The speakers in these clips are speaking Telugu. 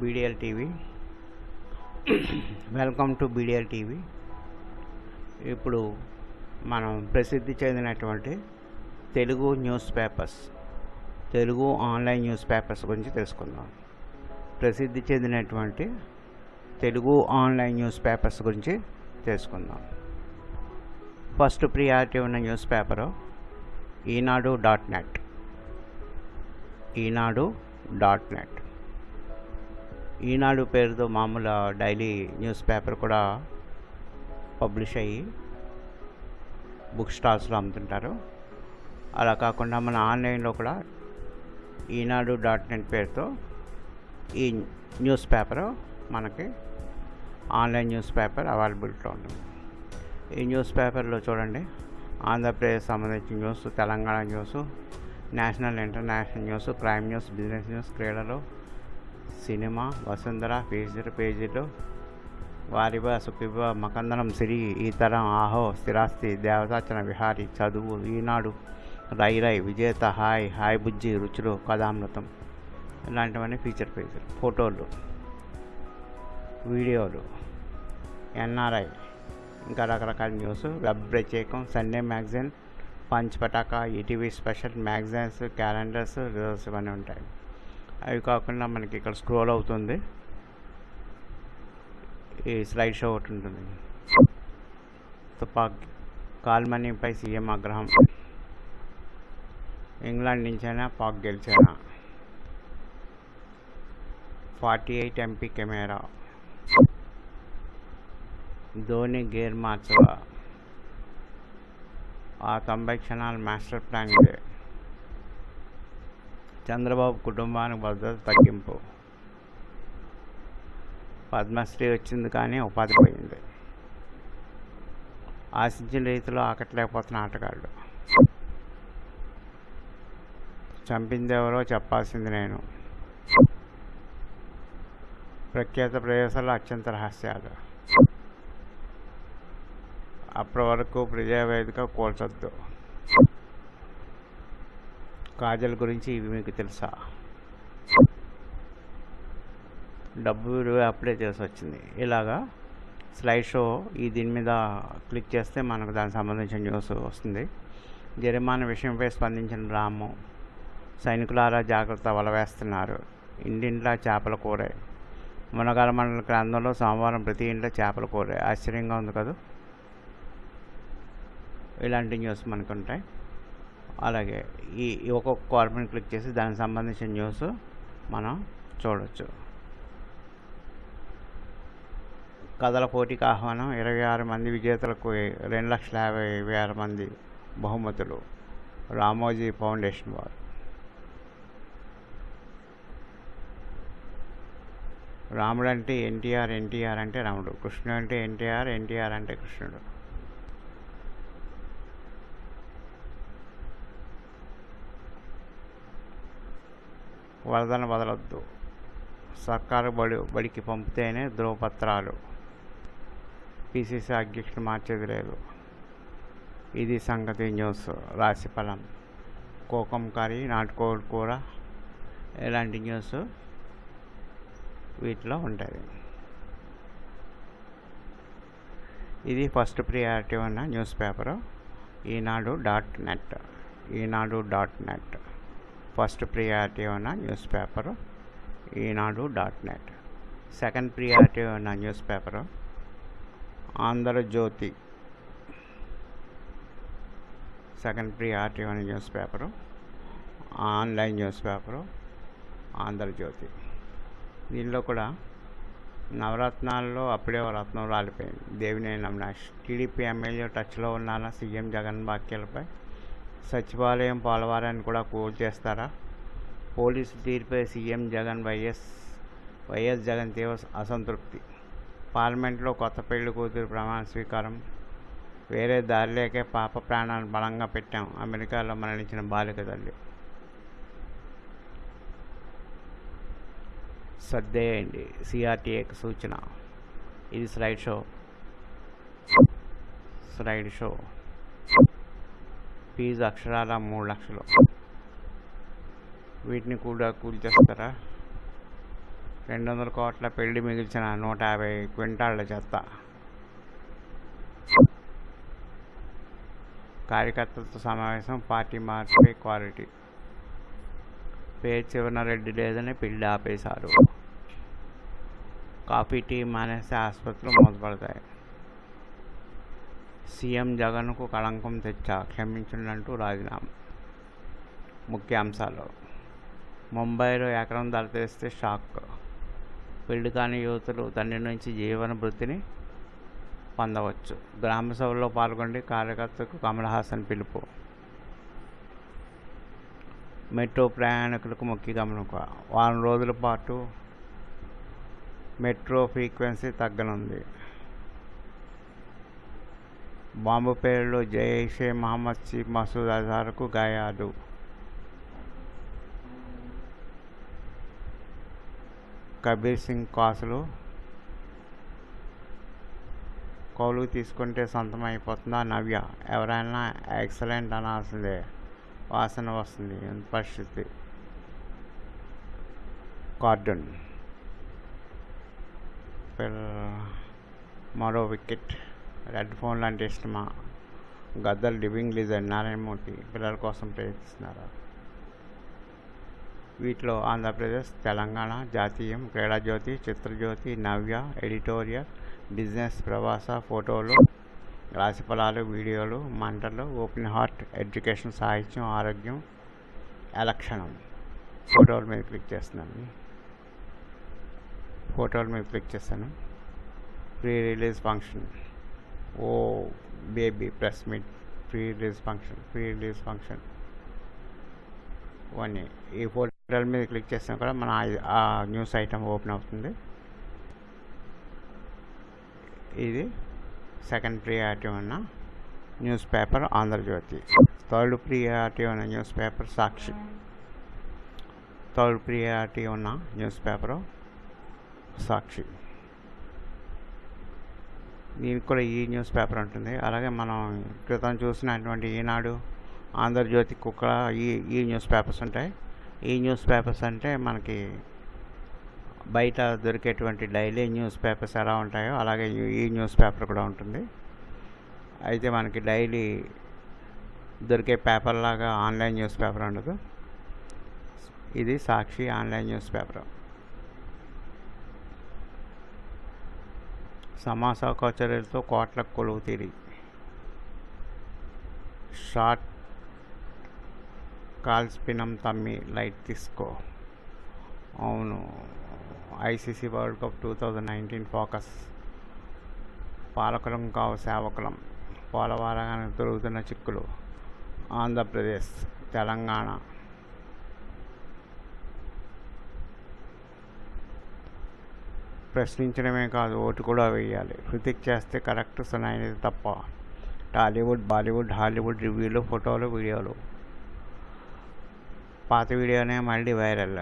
BDL TV welcome to BDL TV ఇప్పుడు మనం ప్రసిద్ధి చెందినటువంటి Telugu newspapers Telugu online newspapers గురించి తెలుసుకుందాం. ప్రసిద్ధి చెందినటువంటి తెలుగు ఆన్లైన్ న్యూస్ పేపర్స్ గురించి తెలుసుకుందాం. ఫస్ట్ ప్రియారిటీ ఉన్న newspaper Eenadu dot net. Eenadu dot net. Eenadu పేరుతో మామూలు డైలీ న్యూస్ పేపర్ కూడా పబ్లిష్ అయ్యి బుక్ స్టాల్స్లో అమ్ముతుంటారు. అలా కాకుండా మన ఆన్లైన్లో కూడా ఈనాడు డాట్ నెట్ పేరుతో ఈ న్యూస్ పేపర్ మనకి ఆన్లైన్ న్యూస్ పేపర్ అవైలబిలిటీలో ఉంటుంది. ఈ న్యూస్ పేపర్లో చూడండి. ఆంధ్రప్రదేశ్ సంబంధించిన news Telangana news national international news crime news business news క్రీడలు సినిమా వసుంధర పేజీలు పేజీలు వారివ సుఖివ మకందనం సిరి ఈ తరం ఆహో స్థిరాస్తి దేవతాచన విహారి చదువు ఈనాడు రై రై విజేత హాయ్ హాయ్ బుజ్జి రుచులు కథామృతం ఇలాంటివన్నీ ఫీచర్ పేజీలు ఫోటోలు వీడియోలు ఎన్ఆర్ఐ ఇంకా రకరకాల న్యూస్ వెబ్ ప్రత్యేకం Sunday magazine punch పటాక ETV special magazines calendars results ఇవన్నీ ఉంటాయి. అవి కాకుండా మనకి ఇక్కడ స్క్రోల్ అవుతుంది. ఈ స్లైడ్ షో ఒకటి ఉంటుంది. తుపాక్ కాల్మనీపై సీఎం ఆగ్రహం. ఇంగ్లాండ్ నుంచైనా Pak గెలిచేనా? Forty eight MP camera. Dhoni gear మార్చగా ఆ తొంభై క్షణాల మాస్టర్ ప్లాన్ ఇదే. చంద్రబాబు కుటుంబానికి భద్రత తగ్గింపు. పద్మశ్రీ వచ్చింది కానీ ఉపాధి పోయింది. ఆశించిన రీతిలో ఆకట్లేకపోతున్న ఆటగాళ్ళు. చంపింది ఎవరో చెప్పాల్సింది నేను. ప్రఖ్యాత ప్రదేశాల్లో అత్యంత రహస్యాలు. అప్పటి వరకు ప్రజావేదిక కూల్చొద్దు. కాజల్ గురించి ఇవి మీకు తెలుసా? డబ్బు విలువ అప్లై చేసి వచ్చింది. ఇలాగా స్లైడ్ షో ఈ దీని మీద క్లిక్ చేస్తే మనకు దానికి సంబంధించిన న్యూస్ వస్తుంది. జరిమానా విషయంపై స్పందించిన రాము సైనికులారా జాగ్రత్త వలవేస్తున్నారు ఇంటింట్లా చేపల కూరే. మునగాల మండల గ్రంథంలో సోమవారం ప్రతి ఇంట్లో చేపల కూరే. ఆశ్చర్యంగా ఉంది కదా? ఇలాంటి న్యూస్ మనకు ఉంటాయి అలాగే ఈ ఒక్కొక్క కార్పొరేట్ క్లిక్ చేసి దానికి సంబంధించిన న్యూస్ మనం చూడవచ్చు కథల పోటీకి ఆహ్వానం ఇరవై ఆరు మంది విజేతలకు రెండు లక్షల యాభై వేల మంది బహుమతులు. రామోజీ ఫౌండేషన్ వారు. రాముడు అంటే ఎన్టీఆర్ ఎన్టీఆర్ అంటే రాముడు. కృష్ణుడు అంటే ఎన్టీఆర్ ఎన్టీఆర్ అంటే కృష్ణుడు. వరదను వదలొద్దు. సర్కారు బడి బడికి పంపితేనే ధ్రువపత్రాలు పిసిసి అధ్యక్షుడు మార్చేది లేదు. ఇది సంగతి న్యూస్. రాశిఫలం కోకం కర్రీ నాటుకోడి కూర ఇలాంటి న్యూస్ వీటిలో ఉంటుంది ఇది ఫస్ట్ ప్రియారిటీ ఉన్న news paper. Eenadu dot net. Eenadu dot net. First priority ఉన్న news paper Eenadu dot net. Second priority ఉన్న news paper Andhrajyothi second priority ఉన్న news paper online news paper Andhrajyothi దీనిలో కూడా నవరత్నాల్లో అప్పుడే రత్నం రాలిపోయింది. దేవినేని అవినాష్ టీడీపీ ఎమ్మెల్యే టచ్లో ఉన్నానా సీఎం జగన్ వ్యాఖ్యలపై సచివాలయం పోలవరాన్ని కూడా కూల్ చేస్తారా? Police తీర్పై CM Jagan YS YS Jagan తీవ్ర అసంతృప్తి. పార్లమెంట్లో కొత్త పెళ్ళి కూతురు ప్రమాణ స్వీకారం. వేరే దారిలేకే పాప ప్రాణాలు బలంగా పెట్టాం. అమెరికాలో మరణించిన బాలిక తల్లి. సర్దేయండి సిఆర్టీఏకి సూచన. ఇది slide show. Slide show. Fee అక్షరాల మూడు లక్షలు. వీటిని కూడా కూల్చేస్తారా రెండు వందల కోట్ల పెళ్ళి మిగిల్చిన నూట యాభై క్వింటాళ్ళ చెత్త. కార్యకర్తలతో సమావేశం పార్టీ మార్చిపై క్వాలిటీ. పేరు చివరన రెడ్డి లేదని పెళ్ళి ఆపేశారు. కాఫీ టీ మానేస్తే ఆసుపత్రులు మూతపడతాయి సీఎం జగన్కు కళంకం తెచ్చా? క్షమించండంటూ రాజీనామా. ముఖ్యాంశాలు. ముంబైలో ఎకరం ధర షాక్. పెళ్ళి కాని యువతులు తండ్రి నుంచి జీవన వృత్తిని పొందవచ్చు. గ్రామసభలో పాల్గొండి కార్యకర్తకు కమల్ హాసన్ పిలుపు. మెట్రో ప్రయాణికులకు ముఖ్య గమనిక. వారం రోజుల పాటు మెట్రో ఫ్రీక్వెన్సీ తగ్గనుంది. బాంబు పేరులో జైషే మహమ్మద్ చీఫ్ మసూద్ అజార్కు గాయాలు. కబీర్ సింగ్ కాసులు కౌలు తీసుకుంటే సొంతం అయిపోతుందా నవ్య? ఎవరైనా ఎక్సలెంట్ అనాల్సిందే. వాసన వస్తుంది. పరిస్థితి? కార్డన్. మరో వికెట్. రెడ్ ఫోన్లు అంటే ఇష్టమా గద్దర్ లివింగ్ లిజర్ నారాయణమూర్తి పిల్లల కోసం ప్రయత్నిస్తున్నారు? వీటిలో ఆంధ్రప్రదేశ్ తెలంగాణ జాతీయం క్రీడాజ్యోతి చిత్రజ్యోతి నవ్య ఎడిటోరియల్ బిజినెస్ ప్రవాస ఫోటోలు రాశిఫలాలు వీడియోలు మంటలు ఓపెన్ హార్ట్ ఎడ్యుకేషన్ సాహిత్యం ఆరోగ్యం ఎలక్షణం. ఫోటోల మీద క్లిక్ చేస్తున్నాను. ఫోటోల మీద క్లిక్ చేస్తాను. Pre release function. Oh baby press meet pre release function pre release function. ఇవన్నీ. ఈ ఫోటోల మీద క్లిక్ చేసినా కూడా మన ఆ న్యూస్ ఐటమ్ ఓపెన్ అవుతుంది. ఇది సెకండ్ ప్రియారిటీ ఉన్న news paper Andhra Jyothi. Third priority ఉన్న news paper Sakshi. Third priority ఉన్న న్యూస్ పేపరు సాక్షి. దీనికి కూడా ఈ న్యూస్ పేపర్ ఉంటుంది. అలాగే మనం క్రితం చూసినటువంటి ఈనాడు ఆంధ్రజ్యోతి కుక్క ఈ ఈ న్యూస్ పేపర్స్ ఉంటాయి. ఈ న్యూస్ పేపర్స్ అంటే మనకి బయట దొరికేటువంటి డైలీ న్యూస్ పేపర్స్ ఎలా ఉంటాయో అలాగే ఈ న్యూస్ పేపర్ కూడా ఉంటుంది. అయితే మనకి డైలీ దొరికే పేపర్ లాగా ఆన్లైన్ న్యూస్ పేపర్ ఉండదు. ఇది సాక్షి ఆన్లైన్ న్యూస్ పేపర్. సమాస చర్యలతో కోట్ల కొలువు తీరి. షార్ట్ కాల్స్పినం తమ్మి లైట్ తీసుకో. అవును ICC world cup two thousand nineteen focus. పాలకులం కావు సేవకులం. పోలవరంగానే దొరుకుతున్న చిక్కులు. ఆంధ్రప్రదేశ్ తెలంగాణ. ప్రశ్నించడమే కాదు ఓటు కూడా వేయాలి. హృతిక్ చేస్తే కరెక్ట్ సునాయినది తప్ప. టాలీవుడ్ బాలీవుడ్ హాలీవుడ్ రివ్యూలు ఫోటోలు వీడియోలు. పాత వీడియోనే మళ్ళీ వైరల్.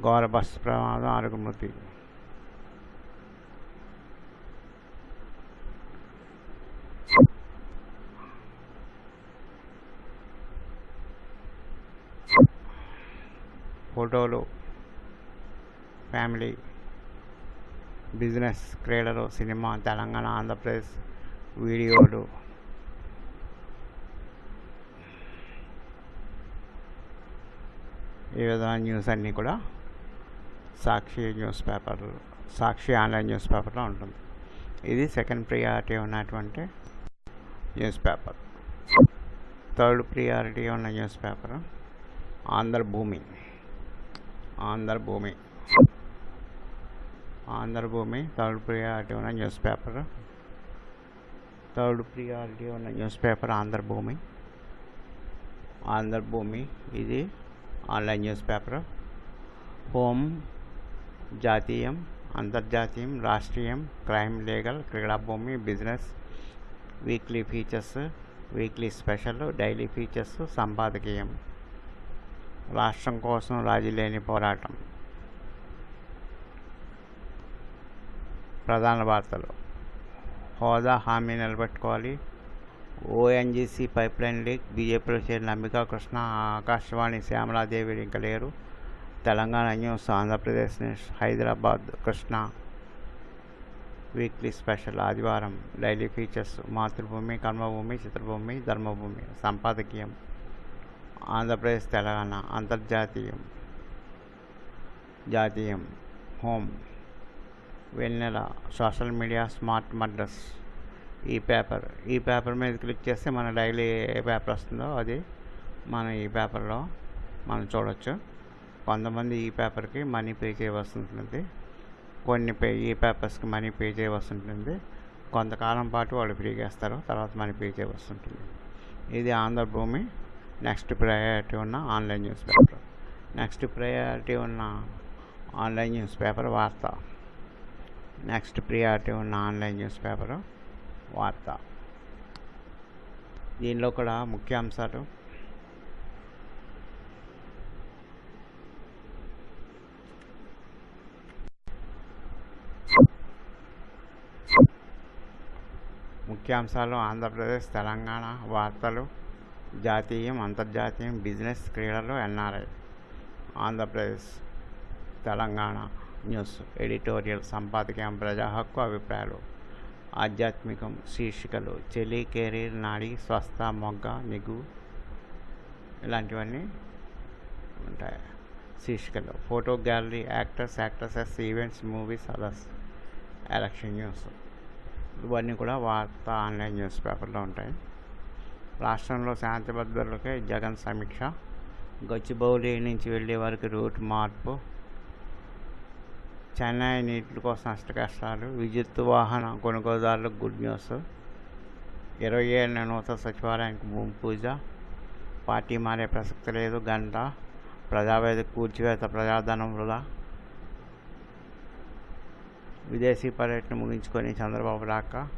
ఘోర బస్సు ప్రమాదం ఆరుగు మృతి. ఫోటోలు ఫ్యామిలీ బిజినెస్ క్రీడలు సినిమా తెలంగాణ ఆంధ్రప్రదేశ్ వీడియోలు. ఈ విధమైన న్యూస్ అన్నీ కూడా Sakshi news paper Sakshi online news పేపర్లో ఉంటుంది. ఇది సెకండ్ ప్రియారిటీ ఉన్నటువంటి న్యూస్ పేపర్. థర్డ్ ప్రియారిటీ ఉన్న news paper Andhra Bhoomi. Andhra Bhoomi. Andhra Bhoomi third priority ఉన్న న్యూస్ పేపర్. థర్డ్ ప్రియారిటీ ఉన్న న్యూస్ పేపర్ ఆంధ్రభూమి. ఆంధ్రభూమి ఇది ఆన్లైన్ న్యూస్ పేపర్. హోమ్ జాతీయం అంతర్జాతీయం రాష్ట్రీయం crime legal క్రీడాభూమి business weekly features weekly special daily features సంపాదకీయం. రాష్ట్రం కోసం రాజీ లేని పోరాటం. ప్రధాన వార్తలు. హోదా హామీ నిలబెట్టుకోవాలి. ONGC pipe line leak. బీజేపీలో చేరిన అంబికా కృష్ణ ఆకాశవాణి శ్యామలాదేవి ఇంకా లేరు. Telangana news Andhra Pradesh news. Hyderabad Krishna weekly special ఆదివారం. Daily features. మాతృభూమి కర్మభూమి చిత్రభూమి ధర్మభూమి. సంపాదకీయం. ఆంధ్రప్రదేశ్ తెలంగాణ. అంతర్జాతీయం. జాతీయం. Home Vennela social media smart మడ్రస్ e paper ఈ పేపర్ మీద క్లిక్ చేస్తే మన డైలీ ఏ పేపర్ వస్తుందో అది మనం ఈ పేపర్లో మనం చూడవచ్చు కొంతమంది ఈ పేపర్కి మనీ పే చేయవలసి ఉంటుంది కొన్ని పే ఈ పేపర్స్కి మనీ పే చేయవలసి ఉంటుంది కొంతకాలం పాటు వాళ్ళు ఫ్రీగా ఇస్తారు తర్వాత మనీ పే చేయవలసి ఉంటుంది ఇది ఆంధ్రభూమి నెక్స్ట్ ప్రయారిటీ ఉన్న online news paper. Next priority ఉన్న ఆన్లైన్ న్యూస్ పేపర్ వార్త. నెక్స్ట్ ప్రియారిటీ ఉన్న ఆన్లైన్ న్యూస్ పేపరు వార్త. దీనిలో కూడా ముఖ్యాంశాలు. ముఖ్యాంశాలు ఆంధ్రప్రదేశ్ తెలంగాణ వార్తలు జాతీయం అంతర్జాతీయం బిజినెస్ క్రీడలు NRI Andhra Pradesh Telangana. News editorial సంపాదకీయం ప్రజా హక్కు అభిప్రాయాలు ఆధ్యాత్మికం శీర్షికలు చెలి కెరీర్ నాడి స్వస్థ మొగ్గ నిగు ఇలాంటివన్నీ ఉంటాయి. శీర్షికలు photo gallery actors actresses events movies others election news. ఇవన్నీ కూడా వార్త ఆన్లైన్ న్యూస్ పేపర్లో ఉంటాయి. రాష్ట్రంలో శాంతి భద్రతలకై జగన్ సమీక్ష. గచ్చిబౌలి నుంచి వెళ్ళే వరకు రూట్ మార్పు. చెన్నై నీటి కోసం నష్టకష్టాలు విద్యుత్ వాహన కొనుగోలుదారులకు గుడ్ న్యూస్ ఇరవై ఏళ్ళ నూతన సచివాలయానికి భూమి పూజ. పార్టీ మారే ప్రసక్తి లేదు. గంట ప్రజావేద కూర్చివేత ప్రజాధనం వృధా విదేశీ పర్యటన ముగించుకొని చంద్రబాబు రాక.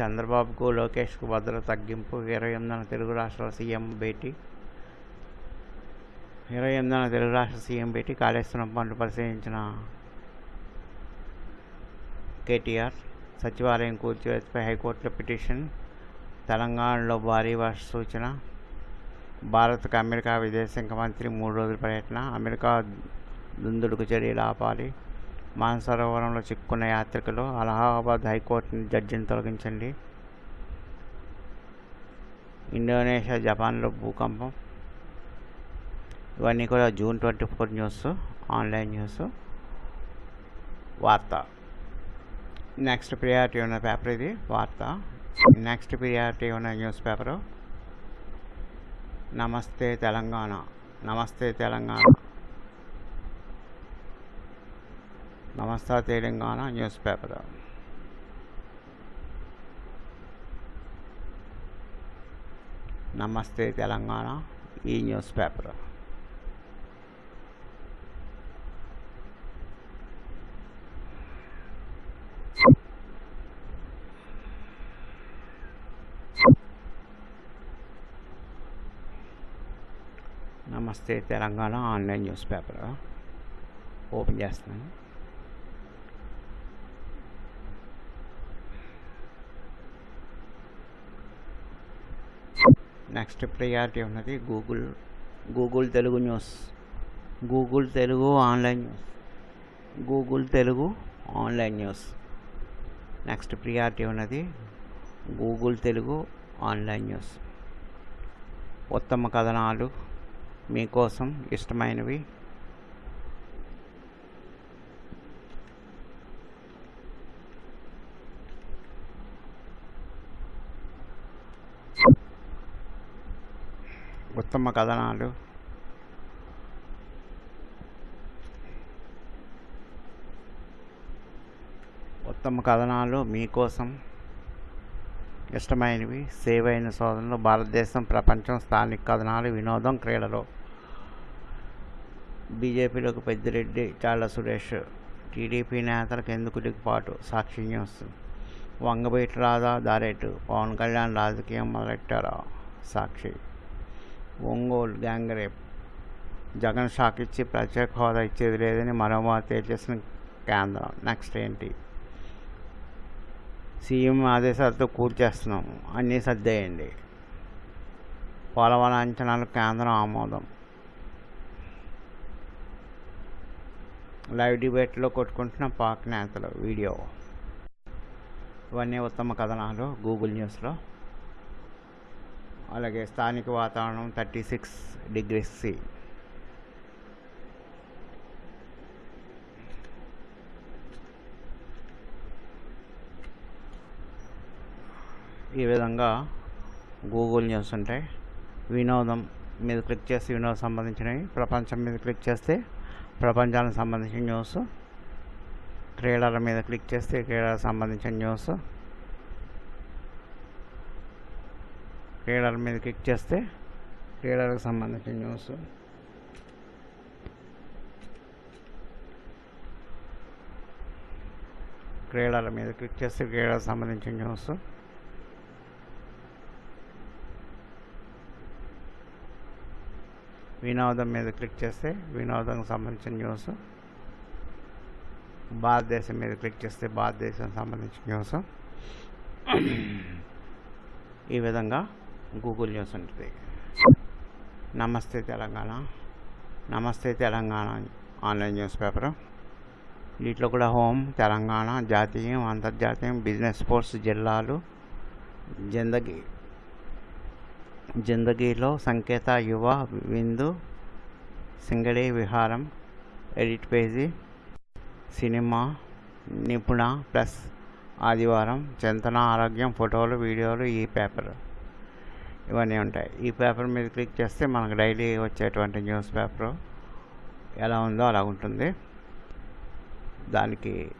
చంద్రబాబుకు లోకేష్కు భద్రత తగ్గింపు. ఇరవై ఎనిమిదిన తెలుగు రాష్ట్రాల సీఎం భేటీ. ఇరవై ఎనిమిదిన తెలుగు రాష్ట్ర సీఎం భేటీ. కాళేశ్వరం పనులు పరిశీలించిన కేటీఆర్ సచివాలయం కూల్చివేతపై హైకోర్టులో పిటిషన్ తెలంగాణలో భారీ వర్ష సూచన భారత్కు అమెరికా విదేశాంగ మంత్రి మూడు రోజుల పర్యటన అమెరికా దుందుడుకు చర్యలు ఆపాలి మానసరోవరంలో చిక్కుకున్న యాత్రికులు అలహాబాద్ హైకోర్టు జడ్జిని తొలగించండి ఇండోనేషియా జపాన్లో భూకంపం ఇవన్నీ కూడా June twenty four news online news వార్త. నెక్స్ట్ ప్రియారిటీ ఉన్న పేపర్ ఇది వార్త. నెక్స్ట్ ప్రియారిటీ ఉన్న న్యూస్ పేపరు నమస్తే తెలంగాణ. నమస్తే తెలంగాణ. నమస్తే తెలంగాణ న్యూస్ పేపర్ నమస్తే తెలంగాణ ఈ newspaper Namasthe Telangana online newspaper. Open చేస్తున్నాను. నెక్స్ట్ ప్రియారిటీ ఉన్నది Google Google Telugu news. Google Telugu online news. Google Telugu online news. Next priority ఉన్నది గూగుల్ తెలుగు ఆన్లైన్ న్యూస్. ఉత్తమ కథనాలు మీకోసం ఇష్టమైనవి. ఉత్తమ కథనాలు. ఉత్తమ కథనాలు మీకోసం ఇష్టమైనవి. సేవ్ అయిన భారతదేశం ప్రపంచం స్థానిక కథనాలు వినోదం క్రీడలు. బీజేపీలోకి పెద్దిరెడ్డి చాళ్ళ సురేష్ టీడీపీ నేతలకు ఎందుకు దిగుపాటు సాక్షి న్యూస్ వంగబీటి రాధా దారేటు పవన్ కళ్యాణ్ రాజకీయం మొదలెట్టారా? Sakshi. Ongole gang rape. Jagan shock ఇచ్చి ప్రత్యేక హోదా ఇచ్చేది లేదని మరోమారు తేల్చేసిన కేంద్రం. నెక్స్ట్ ఏంటి? సీఎం ఆదేశాలతో కూర్చేస్తున్నాము అన్నీ సర్దేయండి. పోలవరం అంచనాలు కేంద్రం ఆమోదం. లైవ్ డిబేట్లో కొట్టుకుంటున్న పాక్ నేతలు వీడియో. ఇవన్నీ ఉత్తమ కథనాలు గూగుల్ న్యూస్లో. అలాగే స్థానిక వాతావరణం థర్టీ సిక్స్ డిగ్రీస్ సి. ఈ విధంగా గూగుల్ న్యూస్ ఉంటాయి వినోదం మీద క్లిక్ చేసి వినోదం సంబంధించినవి ప్రపంచం మీద క్లిక్ చేస్తే ప్రపంచానికి సంబంధించిన న్యూస్. క్రీడల మీద క్లిక్ చేస్తే క్రీడలకు సంబంధించిన న్యూస్. క్రీడల మీద క్లిక్ చేస్తే క్రీడలకు సంబంధించిన న్యూస్. క్రీడల మీద క్లిక్ చేస్తే క్రీడలకు సంబంధించిన న్యూస్. వినోదం మీద క్లిక్ చేస్తే వినోదంకి సంబంధించిన న్యూస్. భారతదేశం మీద క్లిక్ చేస్తే భారతదేశం సంబంధించిన న్యూస్. ఈ విధంగా గూగుల్ న్యూస్ ఉంటుంది. నమస్తే తెలంగాణ. నమస్తే తెలంగాణ ఆన్లైన్ న్యూస్ పేపర్. వీటిలో కూడా హోమ్ తెలంగాణ జాతీయం అంతర్జాతీయం బిజినెస్ స్పోర్ట్స్ జిల్లాలు. జిందగీ జిందగీలో సంకేత యువ విందు సింగడి విహారం ఎడిట్ పేజీ సినిమా నిపుణ ప్లస్ ఆదివారం చింతన ఆరోగ్యం ఫోటోలు వీడియోలు ఈ పేపర్. ఇవన్నీ ఉంటాయి. ఈ పేపర్ మీద క్లిక్ చేస్తే మనకు డైలీ వచ్చేటువంటి న్యూస్ పేపర్ ఎలా ఉందో అలా ఉంటుంది. దానికి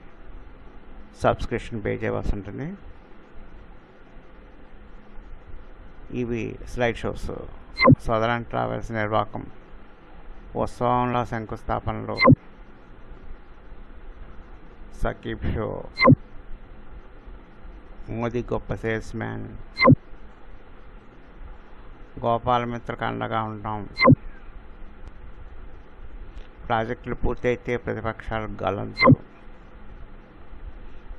సబ్స్క్రిప్షన్ పే చేయవలసి ఉంటుంది. ఇవి స్లైడ్ షోస్. సదరన్ ట్రావెల్స్ నిర్వాహకం ఉత్సవంలో శంకుస్థాపనలు. సకీబ్ షో. మోదీ గొప్ప సేల్స్ మ్యాన్. గోపాలమిత్రకు అండగా ఉంటాం. ప్రాజెక్టులు పూర్తయితే ప్రతిపక్షాలు గలంచు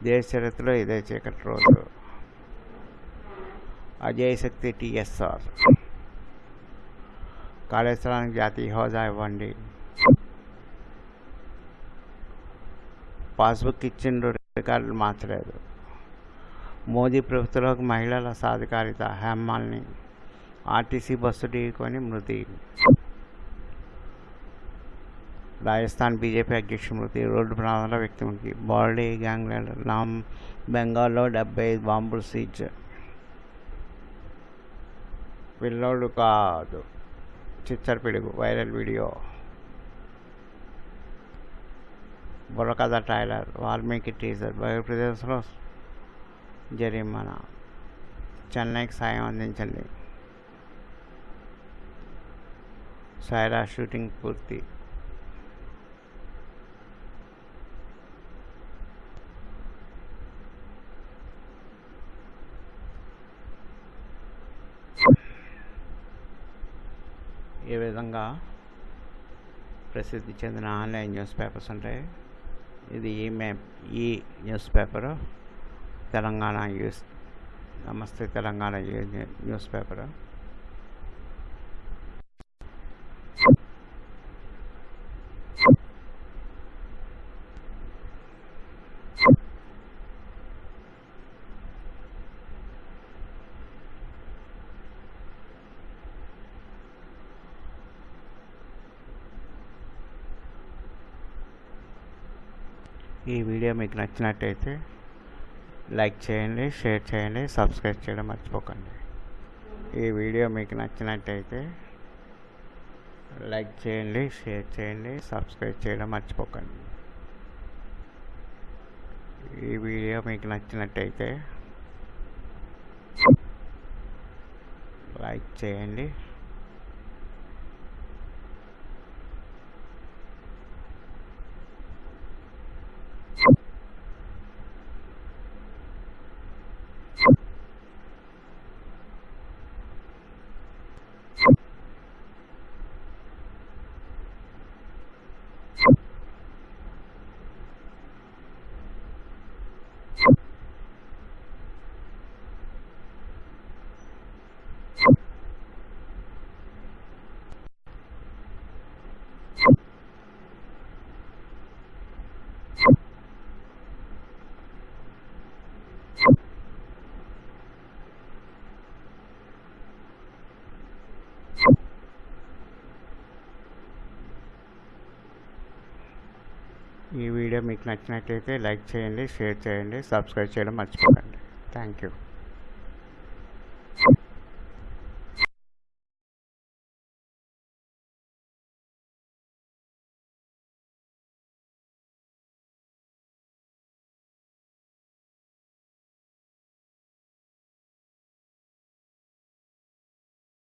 దేశ చరిత్రలో ఇదే చీకటి రోజు. అజయ్ శక్తి టిఎస్ఆర్ కాళేశ్వరానికి జాతీయ హోదా ఇవ్వండి పాస్బుక్ ఇచ్చిండ్రు రికార్డులు మార్చలేదు మోదీ ప్రభుత్వంలోకి మహిళల సాధికారిత హేమాల్ని ఆర్టీసీ బస్సు ఢీకొని మృతి రాజస్థాన్ బీజేపీ అధ్యక్షుడు మృతి రోడ్డు ప్రమాదంలో వ్యక్తి మృతి బాడీ గ్యాంగ్ లీడర్ నామ్ బెంగాల్లో డెబ్బై ఐదు బాంబులు సీజ్ పిల్లోడు కాదు చిచ్చర పిడుగు viral video Burrakatha trailer Valmiki teaser బయోప్రదేశ్లో జరిమానా చెన్నైకి సాయం అందించండి సైరా షూటింగ్ పూర్తి విధంగా ప్రసిద్ధి చెందిన ఆన్లైన్ న్యూస్ పేపర్స్ ఉంటాయి ఇది ఈ మ్యాప్ ఈ news paper Telangana news Namaste Telangana news paper. ఈ వీడియో మీకు నచ్చినట్టయితే లైక్ చేయండి షేర్ చేయండి సబ్స్క్రైబ్ చేయడం మర్చిపోకండి. ఈ వీడియో మీకు నచ్చినట్టయితే లైక్ చేయండి షేర్ చేయండి సబ్స్క్రైబ్ చేయడం మర్చిపోకండి. ఈ వీడియో మీకు నచ్చినట్టయితే లైక్ చేయండి వీడియో మీకు నచ్చినట్లయితే లైక్ చేయండి షేర్ చేయండి సబ్స్క్రైబ్ చేయడం మర్చిపోకండి. Thank you.